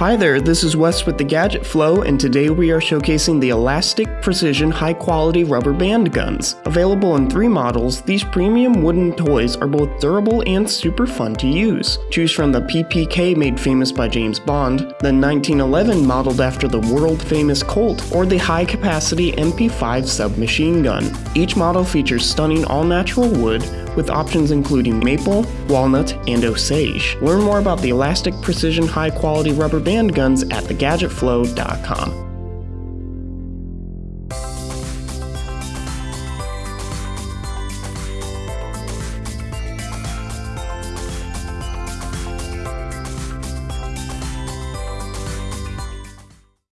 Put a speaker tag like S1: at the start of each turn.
S1: Hi there, this is Wes with the Gadget Flow, and today we are showcasing the Elastic Precision High Quality Rubber Band Guns. Available in three models, these premium wooden toys are both durable and super fun to use. Choose from the PPK made famous by James Bond, the 1911 modeled after the world famous Colt, or the high capacity MP5 submachine gun. Each model features stunning all natural wood, with options including maple, walnut, and osage. Learn more about the Elastic Precision High Quality Rubber Band Guns at thegadgetflow.com.